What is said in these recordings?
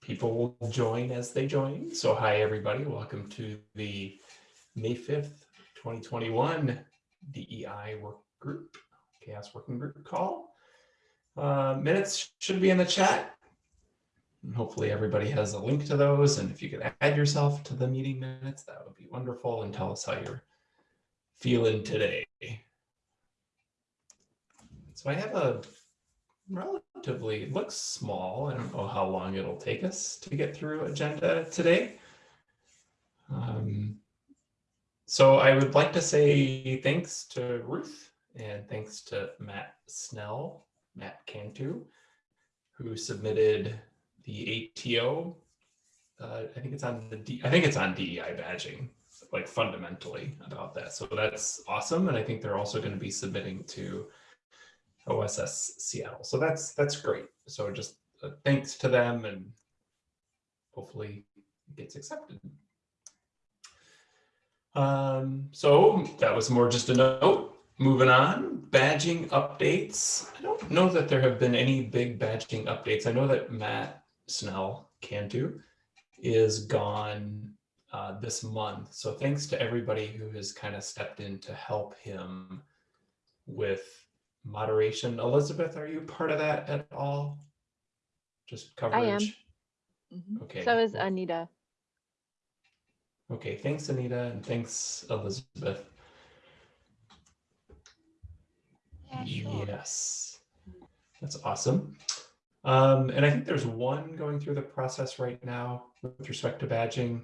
people will join as they join. So hi, everybody. Welcome to the May 5th, 2021 DEI work group, CHAOSS working group call. Uh, minutes should be in the chat. And hopefully everybody has a link to those. And if you could add yourself to the meeting minutes, that would be wonderful and tell us how you're feeling today. So I have a relatively, it looks small. I don't know how long it'll take us to get through agenda today. Um, so I would like to say thanks to Ruth and thanks to Matt Snell, Matt Cantu, who submitted the ATO. Uh, I think it's on the D, I think it's on DEI badging, like fundamentally about that. So that's awesome. And I think they're also going to be submitting to OSS Seattle. So that's that's great. So just uh, thanks to them and hopefully it gets accepted. Um, so that was more just a note. Moving on, badging updates. I don't know that there have been any big badging updates. I know that Matt Snell Cantu is gone uh, this month. So thanks to everybody who has kind of stepped in to help him with moderation. Elizabeth, are you part of that at all? Just coverage? I am. Mm -hmm. Okay. So is Anita. Okay, thanks Anita and thanks Elizabeth. Yeah, sure. Yes, that's awesome. Um, and I think there's one going through the process right now with respect to badging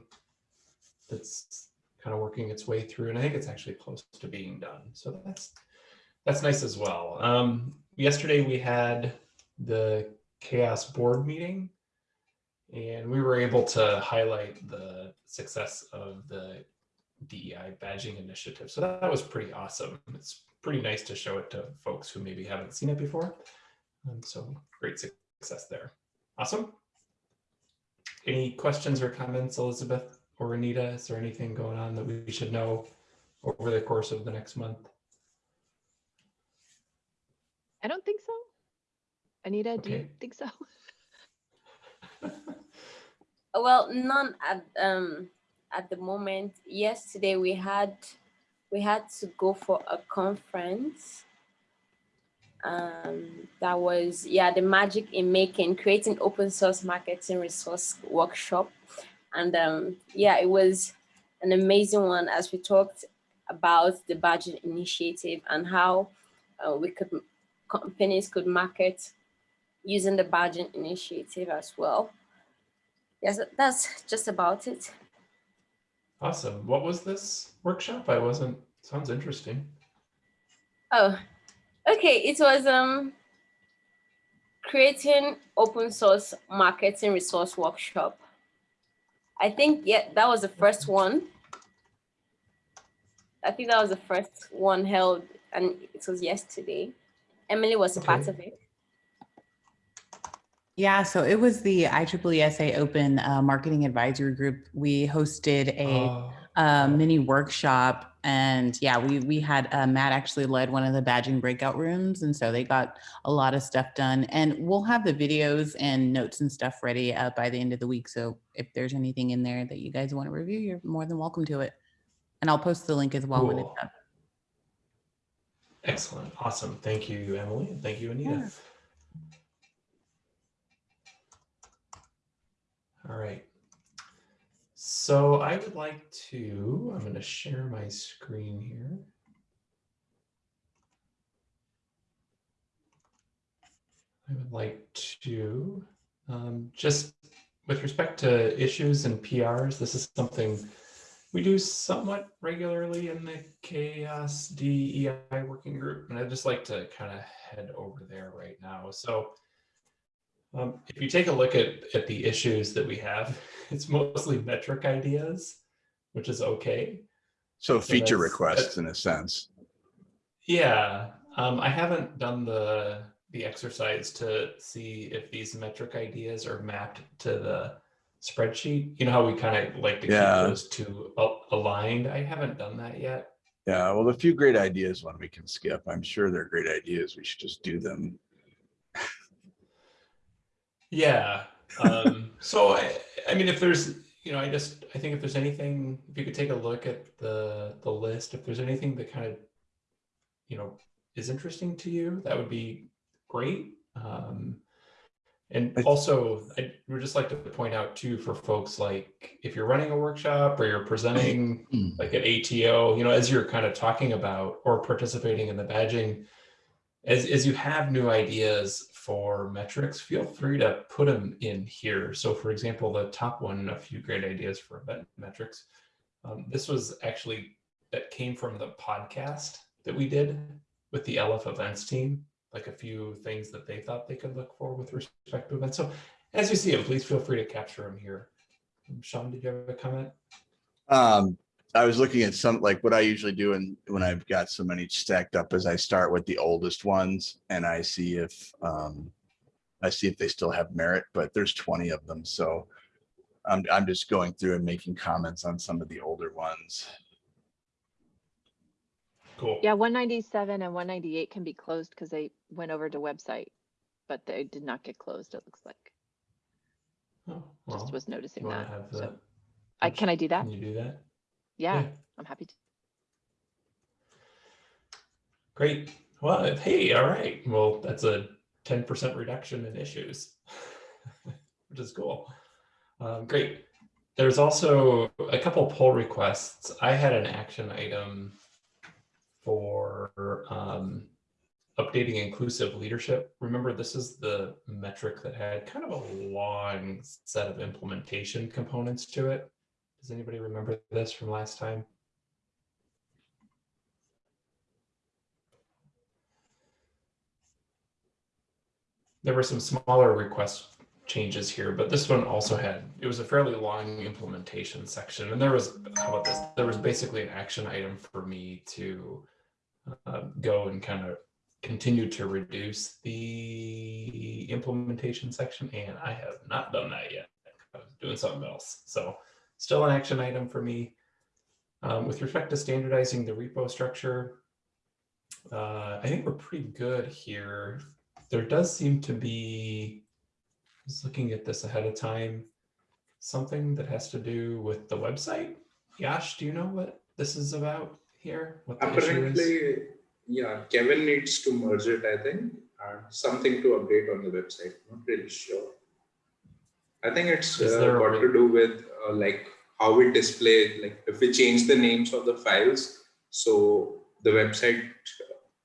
that's kind of working its way through. And I think it's actually close to being done. So that's that's nice as well. Um, yesterday we had the CHAOSS board meeting and we were able to highlight the success of the DEI badging initiative. So that, that was pretty awesome. It's pretty nice to show it to folks who maybe haven't seen it before. And so great success there. Awesome. Any questions or comments, Elizabeth or Anita? Is there anything going on that we should know over the course of the next month? I don't think so. Anita, do you think so? Well, none at um at the moment. Yesterday we had we had to go for a conference. Um, that was yeah the magic in making creating open source marketing resource workshop, and um, yeah it was an amazing one as we talked about the budget initiative and how uh, we could companies could market using the badging initiative as well. Yes, that's just about it. Awesome. What was this workshop? I wasn't, sounds interesting. Oh, okay. It was um creating open source marketing resource workshop. I think, yeah, that was the first one. I think that was the first one held and it was yesterday. Emily was a part of it. Yeah, so it was the IEEE Open uh, Marketing Advisory Group. We hosted a Oh, uh, mini workshop and yeah, we we had uh, Matt actually led one of the badging breakout rooms. And so they got a lot of stuff done and we'll have the videos and notes and stuff ready uh, by the end of the week. So if there's anything in there that you guys want to review, you're more than welcome to it. And I'll post the link as well when it's up. Excellent. Awesome. Thank you, Emily. and Thank you, Anita. Yeah. All right. So I would like to, I'm going to share my screen here. I would like to um, just with respect to issues and PRs, this is something we do somewhat regularly in the CHAOSS DEI working group, and I'd just like to kind of head over there right now. So um, if you take a look at, at the issues that we have, it's mostly metric ideas, which is okay. So So feature that's- requests in a sense. Yeah, um, I haven't done the the exercise to see if these metric ideas are mapped to the spreadsheet. You know how we kind of like to Yeah. keep those two aligned. I haven't done that yet. Yeah, well, a few great ideas one we can skip. I'm sure they're great ideas. We should just do them. Yeah. Um, So I, I mean, if there's, you know, I just, I think if there's anything, if you could take a look at the, the list, if there's anything that kind of, you know, is interesting to you, that would be great. Um, and also, I would just like to point out too, for folks like, if you're running a workshop or you're presenting like at ATO, you know, as you're kind of talking about or participating in the badging, as, as you have new ideas for metrics, feel free to put them in here. So for example, the top one, a few great ideas for event metrics. Um, this was actually, that came from the podcast that we did with the LF events team, like a few things that they thought they could look for with respect to events. So as you see them, please feel free to capture them here. Sean, did you have a comment? Um, I was looking at some, like what I usually do and when I've got so many stacked up is I start with the oldest ones and I see if, um, I see if they still have merit, but there's twenty of them, so I'm, I'm just going through and making comments on some of the older ones. Cool. Yeah, one ninety-seven and one ninety-eight can be closed because they went over to website, but they did not get closed, it looks like. Oh, Just well, was you noticing wanna that. have So, I, can I do that? Can you do that? Yeah, I'm happy to. Great. Well, hey, all right. Well, that's a 10% reduction in issues, which is cool. Um, great. There's also a couple pull requests. I had an action item for um, updating inclusive leadership. Remember, this is the metric that had kind of a long set of implementation components to it. Does anybody remember this from last time? There were some smaller request changes here, but this one also had, it was a fairly long implementation section. And there was, how about this? There was basically an action item for me to uh, go and kind of continue to reduce the implementation section. And I have not done that yet. I was doing something else. So still an action item for me. Um, with respect to standardizing the repo structure, uh, I think we're pretty good here. There does seem to be, was looking at this ahead of time, something that has to do with the website. Yash, do you know what this is about here? What the issue is? Apparently, yeah, Kevin needs to merge it, I think, and something to update on the website. Not really sure. I think it's uh, got to do with uh, like how we display, like if we change the names of the files, so the website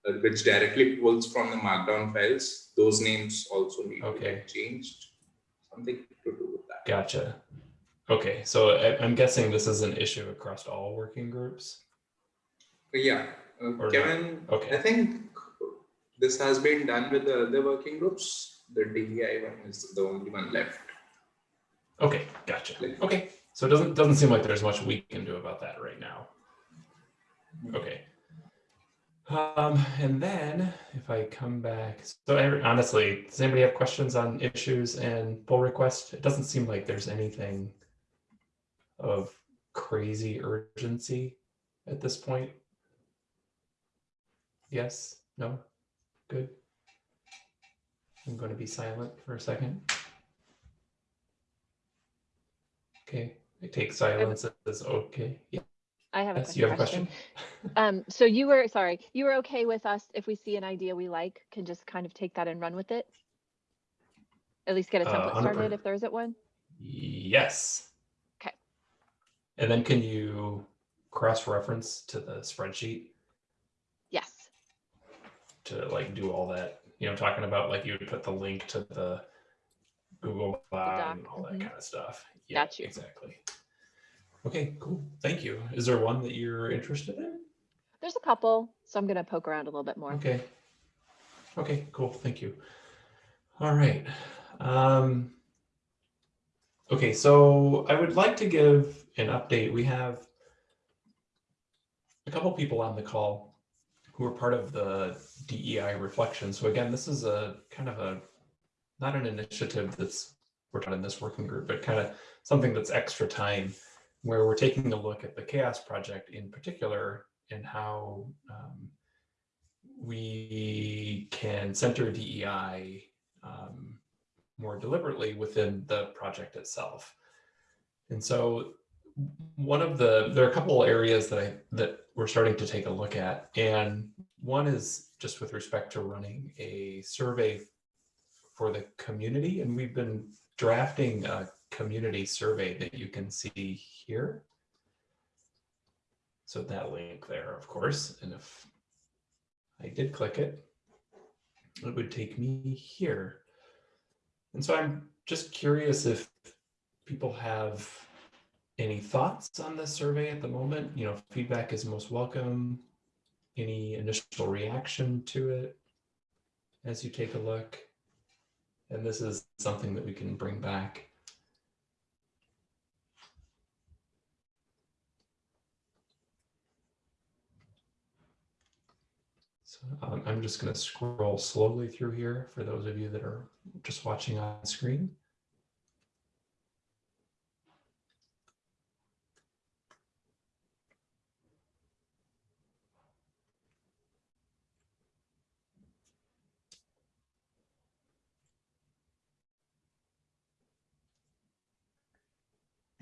uh, which directly pulls from the markdown files, those names also need to Okay. get changed. Something to do with that. Gotcha. Okay, so I, I'm guessing this is an issue across all working groups. But yeah, uh. Kevin, Okay. I think this has been done with the other working groups. The DEI one is the only one left. Okay, gotcha. Okay, so it doesn't doesn't seem like there's much we can do about that right now. Okay. Um, and then if I come back, so I- honestly, does anybody have questions on issues and pull request? It doesn't seem like there's anything of crazy urgency at this point. Yes, no, good. I'm going to be silent for a second. Okay, I take silence as okay. Yeah, I have a yes, you have a question. Um, so you were, sorry, you were okay with us if we see an idea we like, can just kind of take that and run with it? At least get a Uh, template 100%. started if there isn't one? Yes. Okay. And then can you cross-reference to the spreadsheet to like do all that? You know, talking about like you would put the link to the Google Doc and all that mhm. kind of stuff. Yeah, Got you. Exactly. Okay, cool. Thank you. Is there one that you're interested in? there's a couple, so I'm gonna poke around a little bit more. Okay. Okay, cool. Thank you. All right. Um, okay, so I would like to give an update. We have a couple people on the call who are part of the DEI reflection. So again, this is a kind of a, not an initiative that's worked on in this working group, but kind of something that's extra time where we're taking a look at the CHAOSS project in particular and how um, we can center DEI um, more deliberately within the project itself. And so one of the, there are a couple areas that I, that we're starting to take a look at. And one is just with respect to running a survey for the community. And we've been drafting a community survey that you can see here. So that link there, of course, and if I did click it, it would take me here. And so I'm just curious if people have any thoughts on this survey at the moment. You know, feedback is most welcome. Any initial reaction to it as you take a look? And this is something that we can bring back. So um, I'm just going to scroll slowly through here for those of you that are just watching on screen.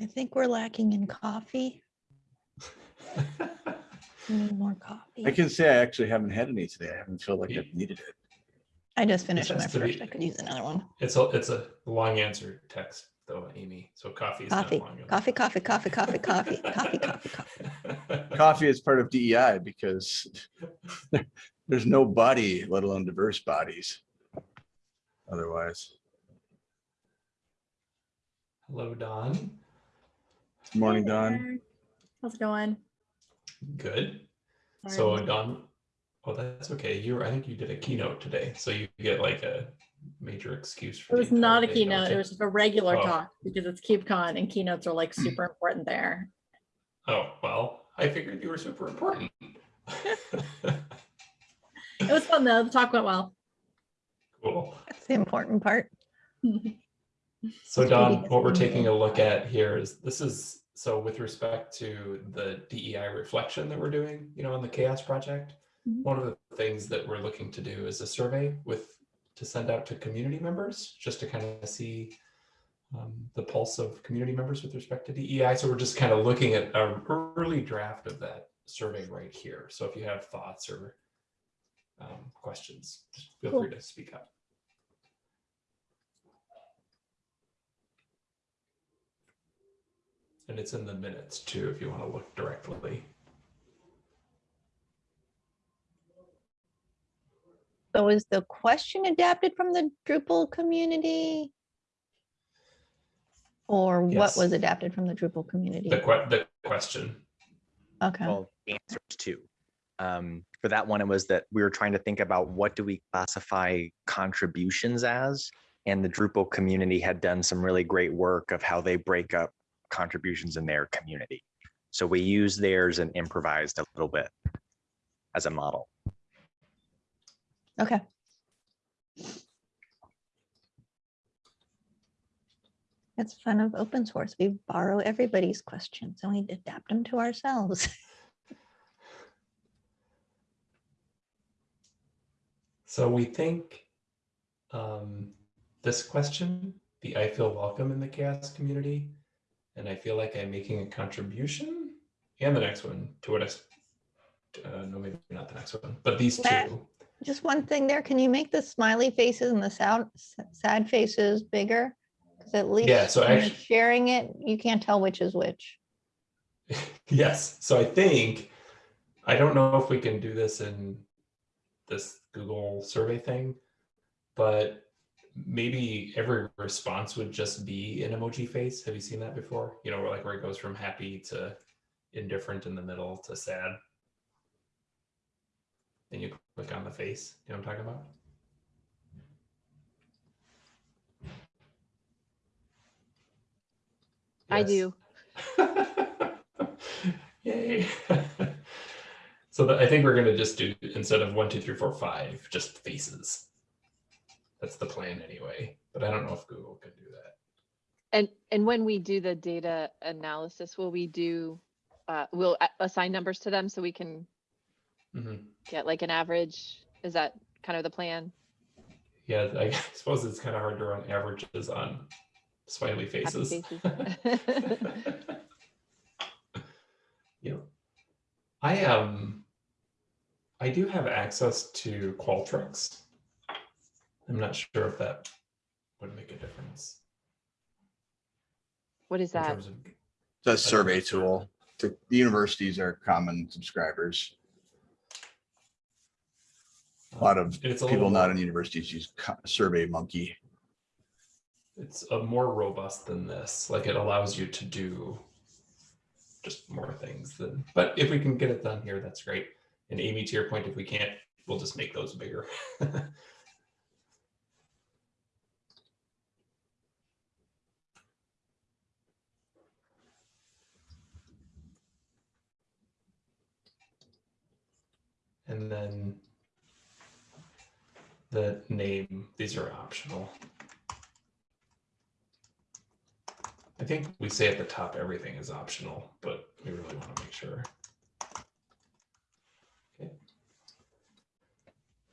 I think we're lacking in coffee. We need more coffee. I can say I actually haven't had any today. I haven't felt like I've needed it. I just finished my has be- first. I could use another one. It's a it's a long answer text though, Amy. So coffee is Coffee, not long coffee, coffee, coffee, coffee, coffee, coffee, coffee, coffee. Coffee is part of DEI because there's no body, let alone diverse bodies. Otherwise, Hello, Dawn. Morning, Hey Dawn. How's it going? Good. Sorry, So Dawn, oh, that's okay. You were, I think you did a keynote today, so you get like a major excuse for. It was not a day, keynote. It was just a regular Oh. talk because it's KubeCon and keynotes are like super hmm. important there. Oh, well, I figured you were super important. It was fun though. The talk went well. Cool. That's the important part. So Dawn, what we're taking a look at here is, this is, so with respect to the DEI reflection that we're doing, you know, on the CHAOSS Project, Mhm. one of the things that we're looking to do is a survey with, to send out to community members, just to kind of see um, the pulse of community members with respect to DEI. So we're just kind of looking at an early draft of that survey right here. So if you have thoughts or um, questions, feel Cool. free to speak up. And it's in the minutes too, if you want to look directly. So is the question adapted from the Drupal community? Or what was adapted from the Drupal community? The que- the question. Okay, well, answers too. Um, for that one, it was that we were trying to think about what do we classify contributions as? And the Drupal community had done some really great work of how they break up contributions in their community. So we use theirs and improvised a little bit as a model. okay. It's fun of open source. We borrow everybody's questions and we adapt them to ourselves. So we think um, this question, the I feel welcome in the CHAOSS community, and I feel like I'm making a contribution, and the next one to what I, uh, no, maybe not the next one, but these Matt. two. Just one thing there, can you make the smiley faces and the sad, sad faces bigger? Because at least Yeah, so when you're sharing it, you can't tell which is which. Yes, so I think, I don't know if we can do this in this Google survey thing, but maybe every response would just be an emoji face. Have you seen that before? You know, where like where it goes from happy to indifferent in the middle to sad. Then you click on the face. You know what I'm talking about? I do. Yay. so that, I think we're gonna just do instead of one, two, three, four, five, just faces. That's the plan anyway, but I don't know if Google can do that. And, and when we do the data analysis, will we do, uh, we'll assign numbers to them so we can Mhm. get like an average? Is that kind of the plan? yeah, I suppose it's kind of hard to run averages on smiley faces. faces. Yeah. I um I do have access to Qualtrics. I'm not sure if that would make a difference. What is in that? terms of- It's a I don't survey tool. The the universities are common subscribers. A lot of It's a people little not in universities use Co- Survey Monkey. It's a more robust than this. Like it allows you to do just more things than, but if we can get it done here, that's great. And Amy, to your point, if we can't, we'll just make those bigger. And then the name, these are optional. I think we say at the top, everything is optional, but we really want to make sure. Okay.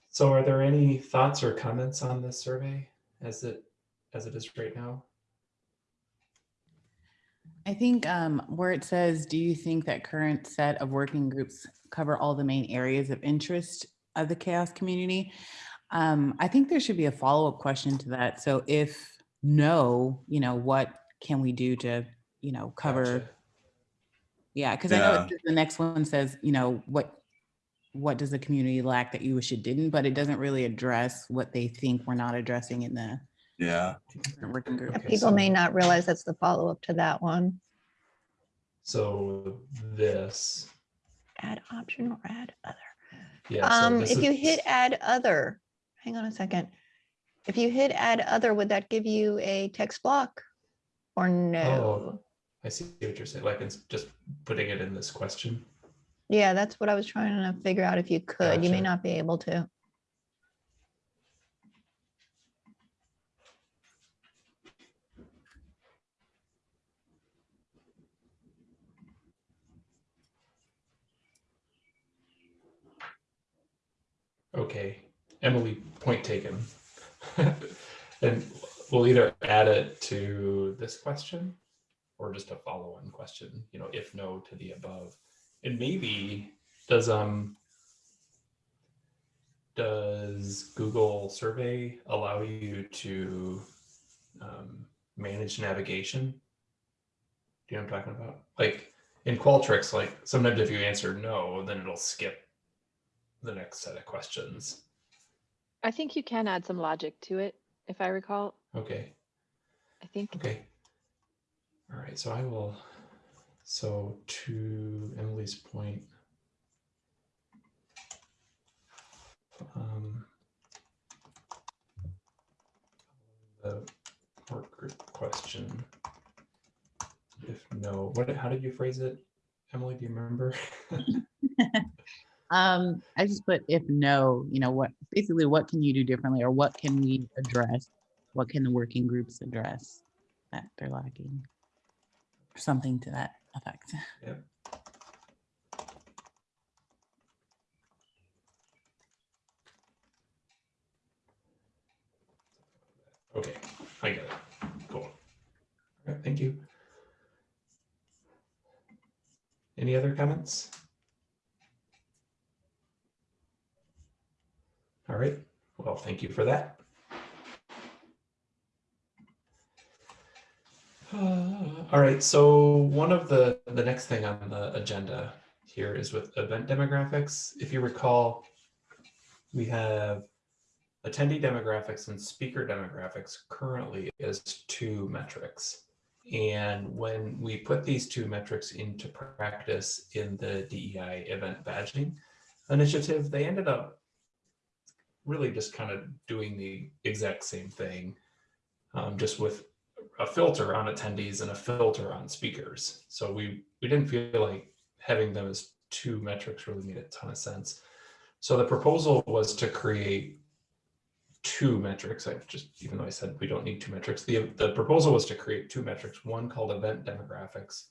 So are there any thoughts or comments on this survey as it, as it is right now? I think um, where it says, do you think that current set of working groups cover all the main areas of interest of the CHAOSS community? Um, I think there should be a follow-up question to that. So if no, you know, what can we do to, you know, cover? Gotcha. Yeah, because I know the next one says, you know, what, what does the community lack that you wish it didn't, but it doesn't really address what they think we're not addressing in the Yeah. working group. Okay, People may not realize that's the follow-up to that one. So this, Add option or add other. yeah. so Um, this if you is- hit add other, hang on a second. If you hit add other, would that give you a text block? Or no? Oh, I see what you're saying, like it's just putting it in this question. Yeah, that's what I was trying to figure out if you could. You may Gotcha. not be able to. Okay, Emily, point taken. And we'll either add it to this question or just a follow-on question, you know, if no to the above. And maybe, does, um, does Google Survey allow you to um, manage navigation? Do you know what I'm talking about? Like in Qualtrics, like sometimes if you answer no, then it'll skip the next set of questions. I think you can add some logic to it, if I recall. Okay, I think. okay. All right, so I will, so to Emily's point. um, The work group question. If no, what, how did you phrase it? Emily, do you remember? Um, I just put if no, you know, what, basically what can you do differently or what can we address? What can the working groups address that they're lacking? Something to that effect. Yep. Okay, I get it. Cool. All right, thank you. Any other comments? All right, well, thank you for that. Uh, All right, so one of the, the next thing on the agenda here is with event demographics. If you recall, we have attendee demographics and speaker demographics currently as two metrics. And when we put these two metrics into practice in the DEI event badging initiative, they ended up really just kind of doing the exact same thing, um, just with a filter on attendees and a filter on speakers. So we, we didn't feel like having them as two metrics really made a ton of sense. So the proposal was to create two metrics. I just, even though I said we don't need two metrics, the, the proposal was to create two metrics, one called event demographics,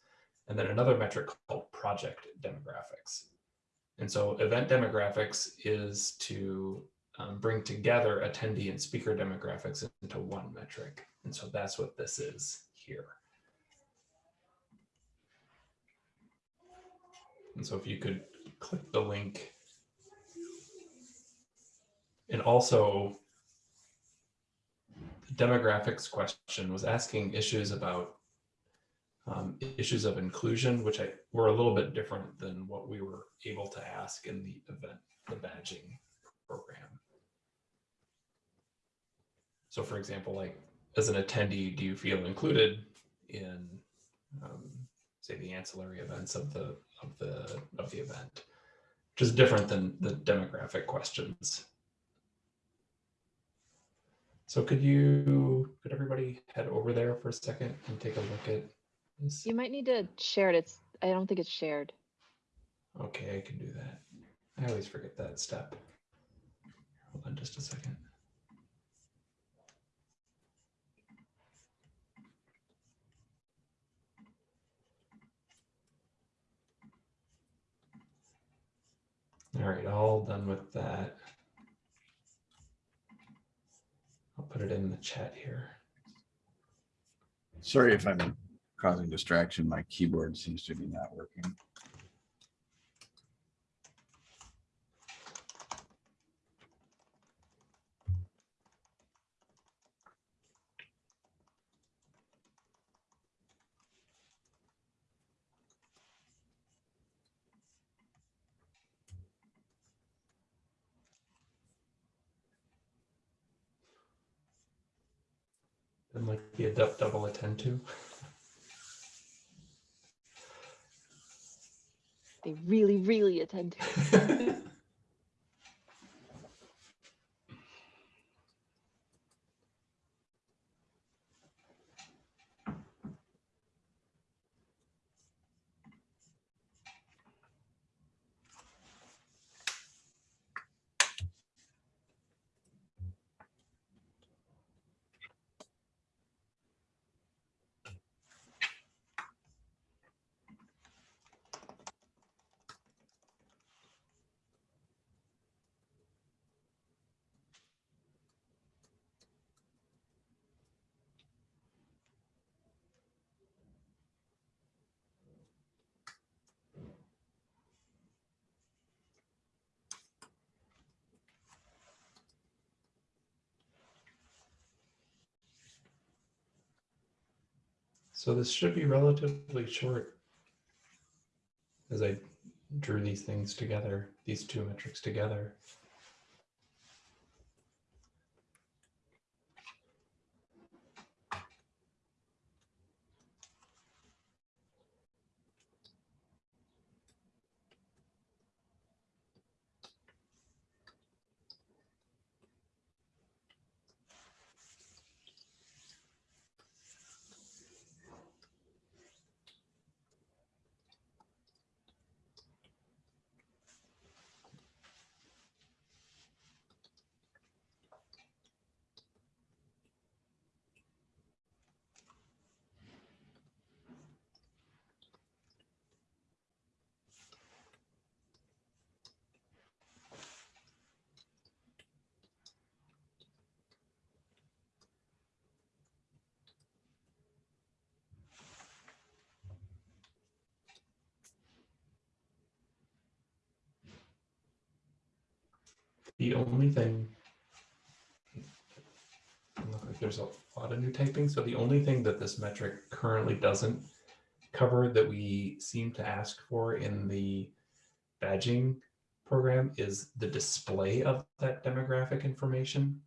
and then another metric called project demographics. And so event demographics is to um, bring together attendee and speaker demographics into one metric. And so that's what this is here. And so if you could click the link. And also the demographics question was asking issues about um, issues of inclusion, which I were a little bit different than what we were able to ask in the event, the badging program. So for example, like as an attendee, do you feel included in, um, say, the ancillary events of the of the of the event, which is different than the demographic questions. So could you, could everybody head over there for a second and take a look at this? You might need to share it. It's, I don't think it's shared. Okay, I can do that. I always forget that step. Hold on just a second. All right, all done with that. I'll put it in the chat here. Sorry if I'm causing distraction. My keyboard seems to be not working. And like be a double attend to. They really, really attend to. So this should be relatively short as I drew these things together, these two metrics together. The only thing, look like there's a lot of new typing. So the only thing that this metric currently doesn't cover that we seem to ask for in the badging program is the display of that demographic information.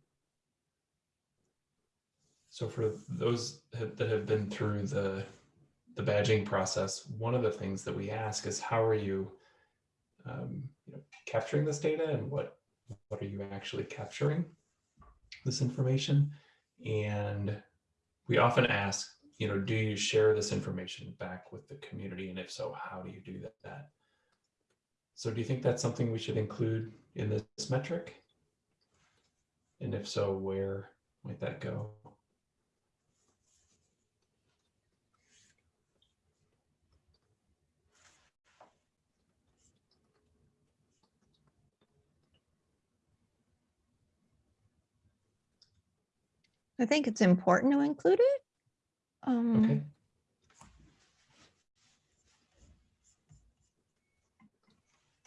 So for those that have been through the the badging process, one of the things that we ask is how are you, um, you know, capturing this data and what what are you actually capturing this information? And we often ask, you know, do you share this information back with the community? And if so, how do you do that? So do you think that's something we should include in this metric? And if so, where might that go? I think it's important to include it. Um, Okay.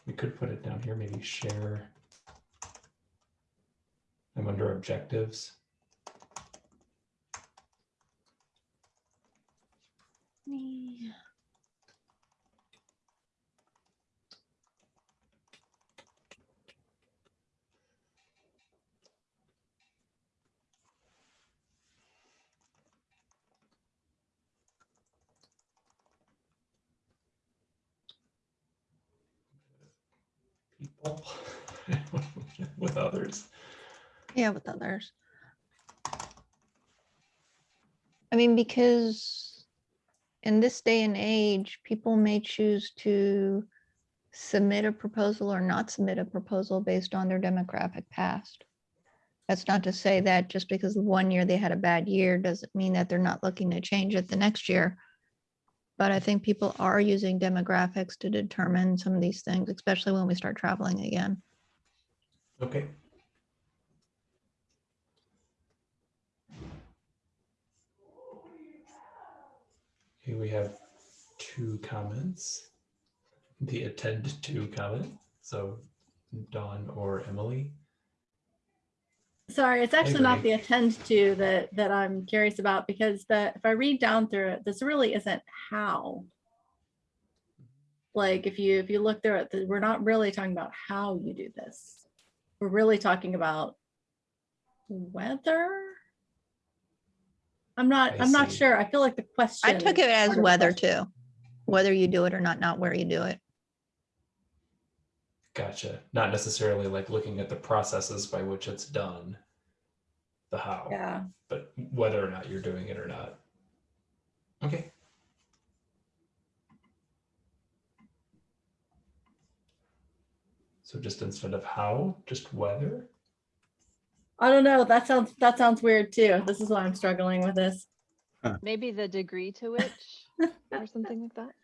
We could put it down here, maybe share. I'm under objectives. me- People with others. Yeah, with others. I mean, because in this day and age, people may choose to submit a proposal or not submit a proposal based on their demographic past. That's not to say that just because one year they had a bad year doesn't mean that they're not looking to change it the next year. But I think people are using demographics to determine some of these things, especially when we start traveling again. Okay. Okay, we have two comments. The attend to comment. So Dawn or Emily. Sorry, it's actually not the attend to that, that I'm curious about because the, if I read down through it, this really isn't how. Like if you, if you look through it, th- we're not really talking about how you do this. We're really talking about whether. I'm not, I I'm not sure. I feel like the question. I took it as part of whether question. too, whether you do it or not, not where you do it. Gotcha. Not necessarily like looking at the processes by which it's done, the how, Yeah. but whether or not you're doing it or not. Okay. So just instead of how, just whether. I don't know. That sounds, that sounds weird too. This is why I'm struggling with this. Maybe the degree to which or something like that.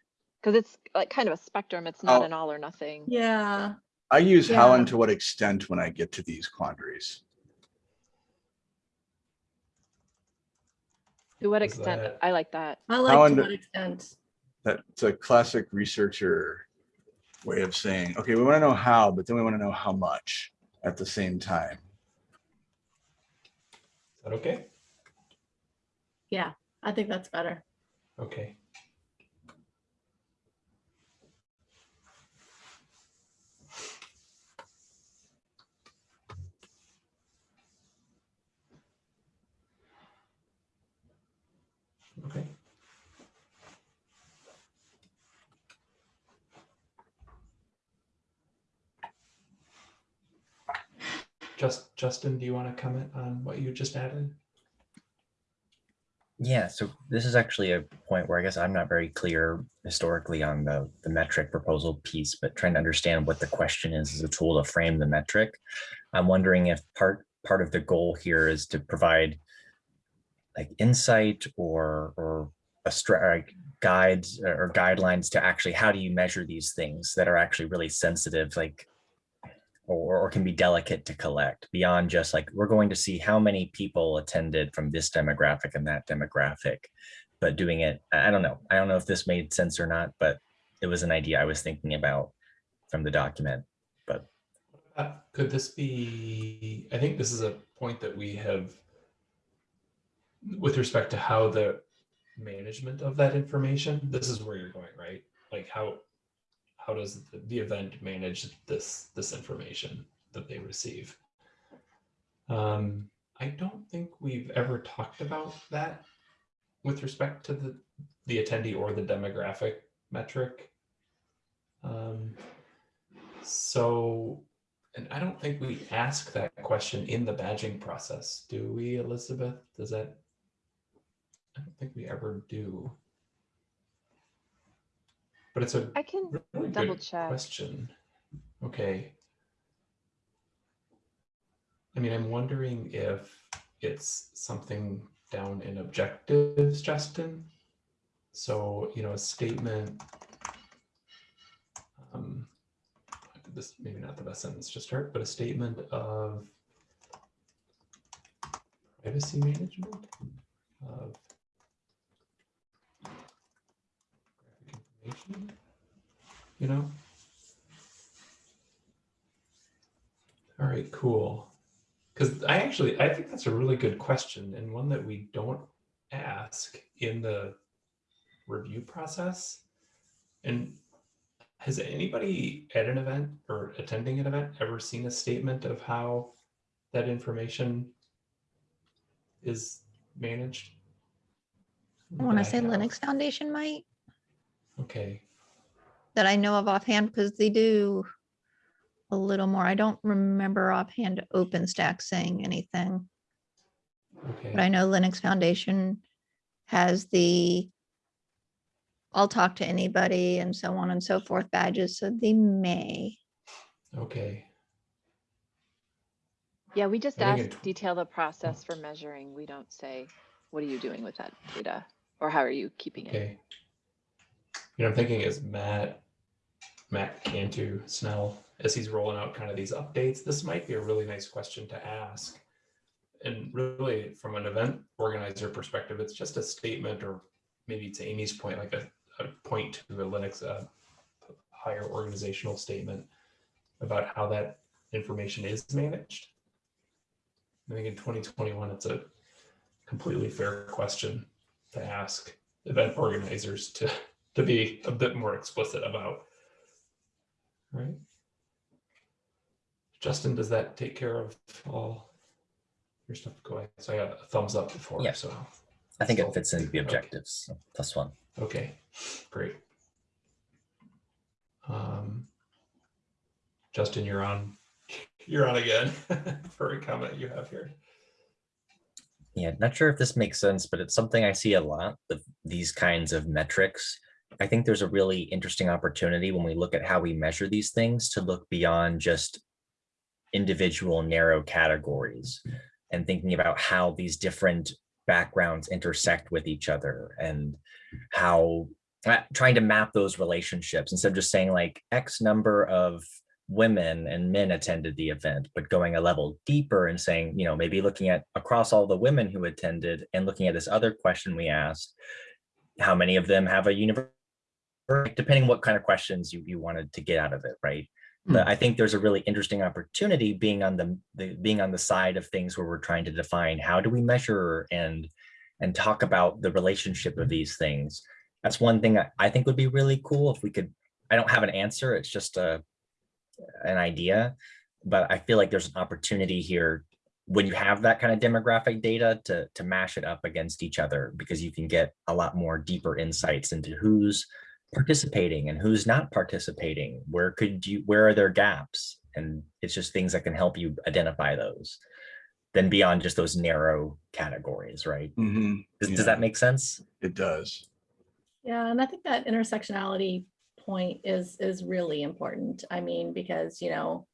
Because it's like kind of a spectrum. It's not Oh. an all or nothing. Yeah. I use how and to what extent when I get to these quandaries. To what Is extent? that- I like that. I How like to under- what extent. That's a classic researcher way of saying, okay, we want to know how, but then we want to know how much at the same time. Is that okay? Yeah, I think that's better. Okay. Okay. Just Justin, do you want to comment on what you just added? Yeah, so this is actually a point where I guess I'm not very clear historically on the, the metric proposal piece, but trying to understand what the question is as a tool to frame the metric. I'm wondering if part part of the goal here is to provide like insight or or a like guides or guidelines to actually how do you measure these things that are actually really sensitive, like or, or can be delicate to collect beyond just like, we're going to see how many people attended from this demographic and that demographic. But doing it, I I don't know. I don't know if this made sense or not, but it was an idea I was thinking about from the document. But Uh, Could this be, I think this is a point that we have with respect to how the management of that information, this is where you're going, right? Like how, how does the- event manage this, this information that they receive? Um, I don't think we've ever talked about that with respect to the, the attendee or the demographic metric. Um, so and I don't think we ask that question in the badging process, do we, Elizabeth? Does that? I don't think we ever do. But it's a I can really double good check. question. Okay. I mean, I'm wondering if it's something down in objectives, Justin. So, you know, a statement. Um, this maybe not the best sentence to start, but a statement of privacy management of you know? All right, cool. Because I actually, I think that's a really good question and one that we don't ask in the review process. And has anybody at an event or attending an event ever seen a statement of how that information is managed? I want to say. Linux Foundation might, Okay, that I know of offhand, because they do a little more. I don't remember offhand OpenStack saying anything, okay. but I know Linux Foundation has the I'll talk to anybody and so on and so forth badges, so they may. Okay, Yeah, we just ask it- detail the process oh. for measuring. We don't say, what are you doing with that data? Or how are you keeping it? You know, I'm thinking is Matt, Matt Cantu Snell, as he's rolling out kind of these updates, this might be a really nice question to ask. And really, from an event organizer perspective, it's just a statement, or maybe to Amy's point, like a, a point to a Linux, uh, higher organizational statement about how that information is managed. I think in 2021, it's a completely fair question to ask event organizers to, to be a bit more explicit about. Right? Justin, does that take care of all your stuff? Go ahead. So I got a thumbs up before, Yeah. so, I think So- it fits into the okay. objectives. so Plus one. okay, great. Um, Justin, you're on, you're on again for a comment you have here. Yeah, not sure if this makes sense, but it's something I see a lot of these kinds of metrics. I think there's a really interesting opportunity when we look at how we measure these things to look beyond just individual narrow categories and thinking about how these different backgrounds intersect with each other and how uh, trying to map those relationships. Instead of just saying like X number of women and men attended the event, but going a level deeper and saying, you know, maybe looking at across all the women who attended and looking at this other question we asked, how many of them have a university, depending what kind of questions you, you wanted to get out of it, right? Hmm. But I think there's a really interesting opportunity being on the, the being on the side of things where we're trying to define how do we measure and and talk about the relationship of hmm. these things. That's one thing I, I think would be really cool if we could. I don't have an answer. It's just a an idea, but I feel like there's an opportunity here when you have that kind of demographic data to to mash it up against each other because you can get a lot more deeper insights into who's participating and who's not participating where could you where are there gaps and it's just things that can help you identify those then beyond just those narrow categories right Mhm, does, Yeah. does that make sense It does. Yeah, and I think that intersectionality point is is really important. I mean, because you know,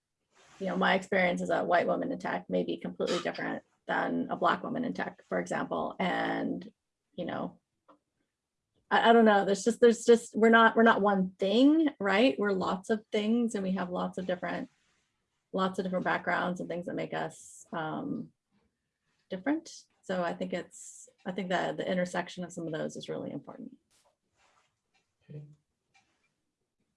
you know, my experience as a white woman in tech may be completely different than a black woman in tech, for example. And you know, I, I don't know. There's just there's just we're not we're not one thing, right? We're lots of things, and we have lots of different lots of different backgrounds and things that make us um, different. So I think it's I think that the intersection of some of those is really important. Okay.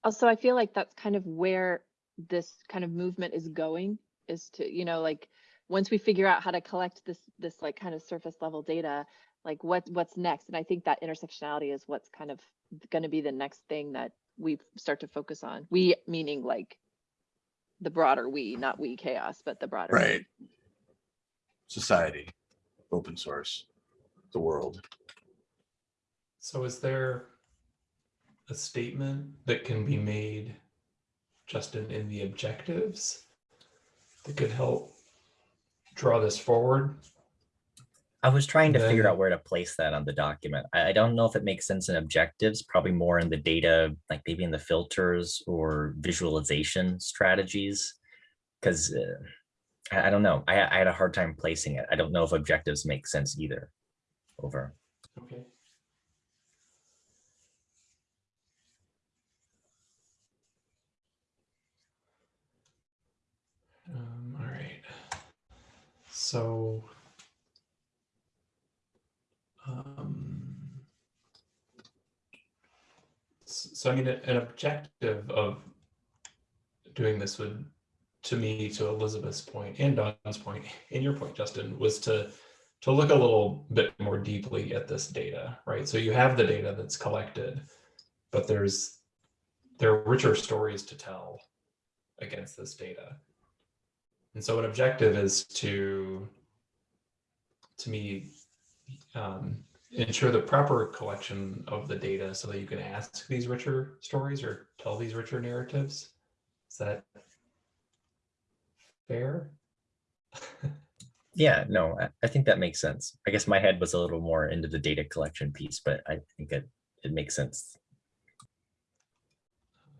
Also, I feel like that's kind of where this kind of movement is going is to, you know, like, once we figure out how to collect this, this like kind of surface level data, like what, what's next? And I think that intersectionality is what's kind of going to be the next thing that we start to focus on. We meaning like the broader we, not we CHAOSS, but the broader. we. Right. Society, open source, the world. So is there a statement that can be made, Justin, in the objectives that could help draw this forward? I was trying to figure out where to place that on the document. I, I don't know if it makes sense in objectives, probably more in the data, like maybe in the filters or visualization strategies. Because I, I don't know, I, I had a hard time placing it. I don't know if objectives make sense either. Over. Okay. Um, all right. So So I mean, an objective of doing this would, to me, to Elizabeth's point and Dawn's point, and your point, Justin, was to to look a little bit more deeply at this data, right? So you have the data that's collected, but there's there are richer stories to tell against this data. And so an objective is to, to me, um, ensure the proper collection of the data so that you can ask these richer stories or tell these richer narratives. Is that fair? Yeah, no, I, I think that makes sense. I guess my head was a little more into the data collection piece, but I think it, it makes sense.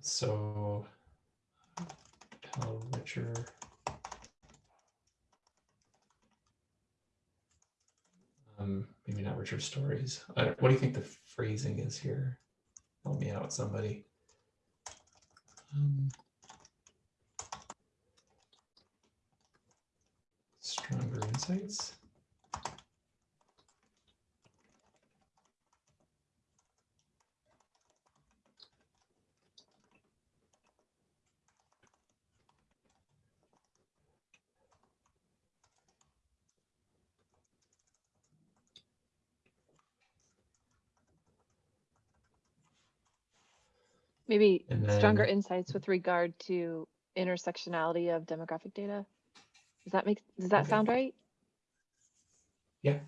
So tell richer. Um, maybe not richer stories. What do you think the phrasing is here? Help me out, somebody. Um, stronger insights. Maybe And stronger insights with regard to intersectionality of demographic data. Does that make, does that Okay. sound right? Yeah.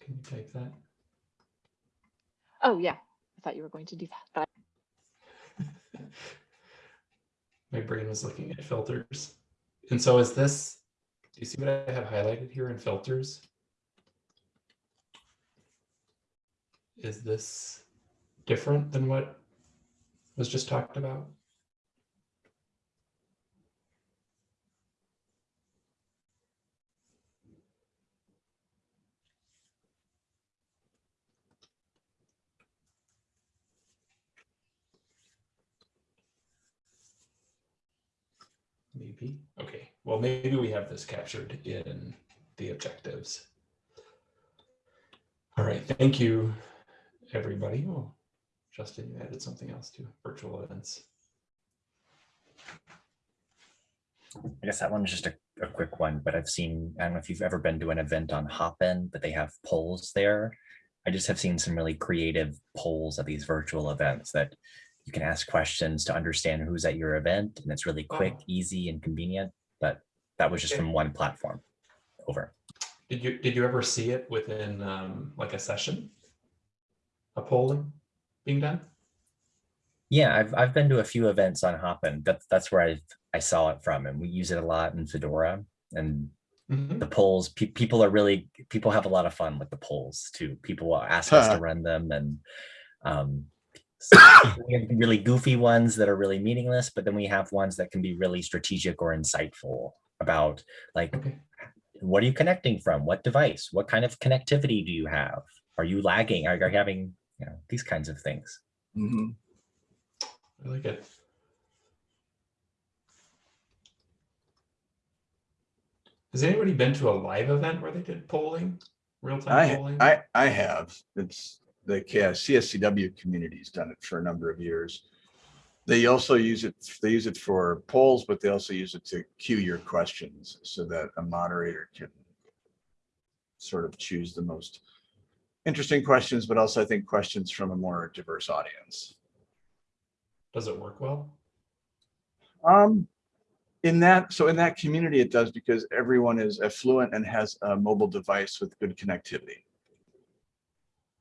Can you type that? Oh, yeah. I thought you were going to do that, but My brain was looking at filters. And so is this, do you see what I have highlighted here in filters? Is this different than what was just talked about? Maybe. Okay. Well, maybe we have this captured in the objectives. All right. Thank you, everybody. Oh, Justin, you added something else to virtual events. I guess that one one's just a, a quick one, but I've seen, I don't know if you've ever been to an event on Hopin, but they have polls there. I just have seen some really creative polls at these virtual events that you can ask questions to understand who's at your event and it's really quick, Oh. easy and convenient, but that was just Okay. from one platform over. Did you did you ever see it within um, like a session? A polling being done? Yeah, I've, I've been to a few events on Hopin. That's, that's where I, I saw it from and we use it a lot in Fedora and Mhm. the polls, pe- people are really, people have a lot of fun with the polls too. People will ask us to run them and um, so we have really goofy ones that are really meaningless, but then we have ones that can be really strategic or insightful about like, Okay. what are you connecting from? What device? What kind of connectivity do you have? Are you lagging? Are you having, you know, these kinds of things? Mm -hmm. I like it. Has anybody been to a live event where they did polling, real time I, polling? I, I have, it's the yeah, CSCW community's done it for a number of years. They also use it, they use it for polls, but they also use it to cue your questions so that a moderator can sort of choose the most interesting questions, but also I think questions from a more diverse audience. Does it work well? Um, in that, so in that community, it does because everyone is affluent and has a mobile device with good connectivity.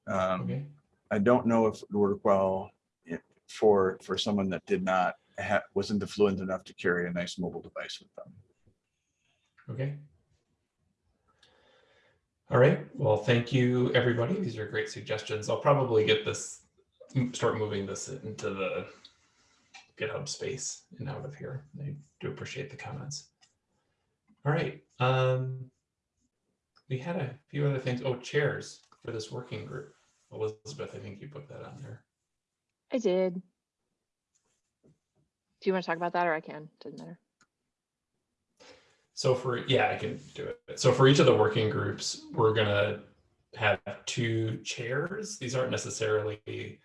Um, Okay. I don't know if it would work well for, for someone that did not wasn't affluent enough to carry a nice mobile device with them. Okay. All right. Well, thank you, everybody. These are great suggestions. I'll probably get this, start moving this into the GitHub space and out of here. I do appreciate the comments. All right. Um, we had a few other things. Oh, chairs for this working group. Elizabeth, I think you put that on there. I did. Do you want to talk about that or I can? Doesn't matter. So for, yeah, I can do it. So for each of the working groups, we're gonna have two chairs. These aren't necessarily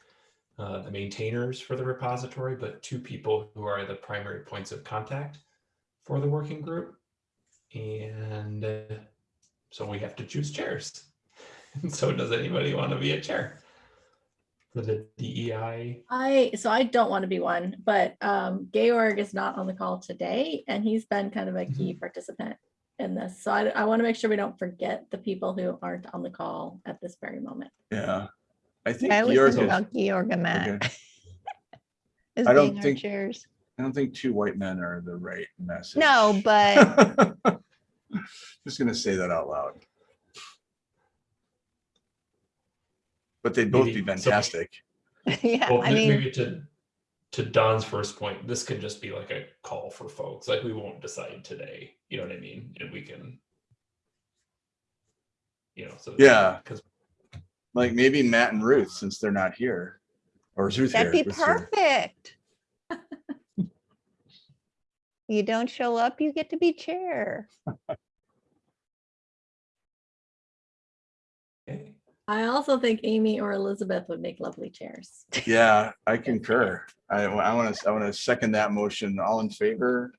uh, the maintainers for the repository, but two people who are the primary points of contact for the working group. And uh, so we have to choose chairs. And so does anybody want to be a chair for the DEI? I, so I don't want to be one, but um, Georg is not on the call today and he's been kind of a key participant in this. So I, I want to make sure we don't forget the people who aren't on the call at this very moment. Yeah. I think I always Georg think is- about Georg and Matt. okay. As I don't think- chairs. I don't think two white men are the right message. No, but Just gonna say that out loud. But they'd both be Maybe- so- fantastic. yeah, Well, I m- mean, maybe to to Dawn's first point, this could just be like a call for folks. Like we won't decide today. You know what I mean? And we can, you know, so Yeah. because Like maybe Matt and Ruth, since they're not here. Or is Ruth here? that'd be perfect. You don't show up, you get to be chair. I also think Amy or Elizabeth would make lovely chairs. Yeah, I concur. I, I want to, I want to second that motion. All in favor?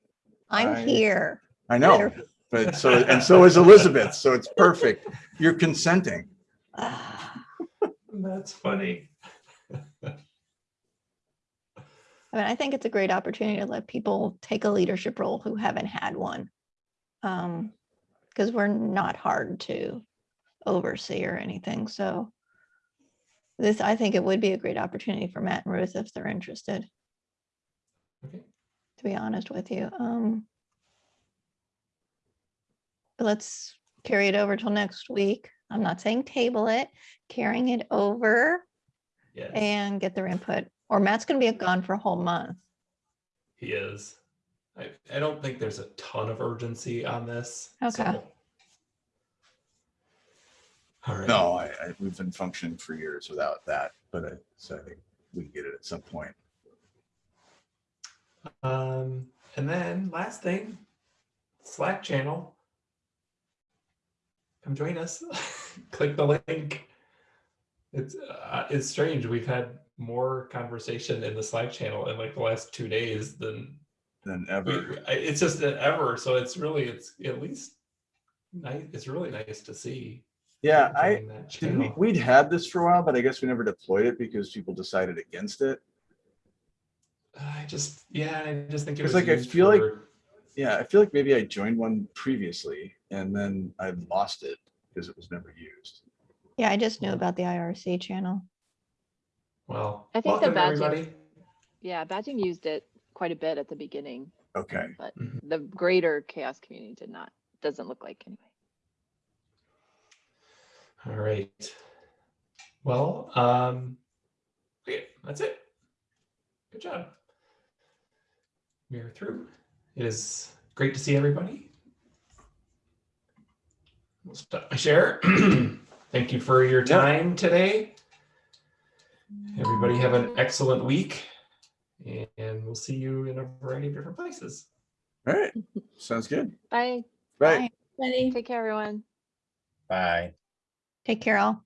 I'm I- here. I know, but so, and so is Elizabeth, so it's perfect. You're consenting. That's funny. I mean, I think it's a great opportunity to let people take a leadership role who haven't had one. Um, because we're not hard to oversee or anything, so. This, I think it would be a great opportunity for Matt and Ruth if they're interested, Okay. to be honest with you. Um. but Let's carry it over till next week. I'm not saying table it, carrying it over Yes, and get their input. Or Matt's gonna be gone for a whole month. he is. I I don't think there's a ton of urgency on this. Okay. so- All right. No, I, I, we've been functioning for years without that, but I, so I think we can get it at some point. Um, and then last thing, Slack channel. Come join us. Click the link. It's uh, it's strange. We've had more conversation in the Slack channel in like the last two days than Than ever. It's just ever. So it's really it's at least nice. It's really nice to see. Yeah, I, did we, we'd had this for a while, but I guess we never deployed it because people decided against it. I just yeah, I just think it was like I used feel like- Yeah, I feel like maybe I joined one previously and then I lost it because it was never used. Yeah, I just knew about the IRC channel. well. I think the badging- everybody. Yeah, badging used it quite a bit at the beginning, Okay. but Mhm. the greater CHAOSS community did not. Doesn't look like anyway. All right. Well, um, okay, that's it. Good job. We are through. It is great to see everybody. We'll stop my share. Thank you for your Yeah. time today. Everybody have an excellent week and we'll see you in a variety of different places. All right. Sounds good. Bye. Bye. Ready? Take care, everyone. Bye. Take care all.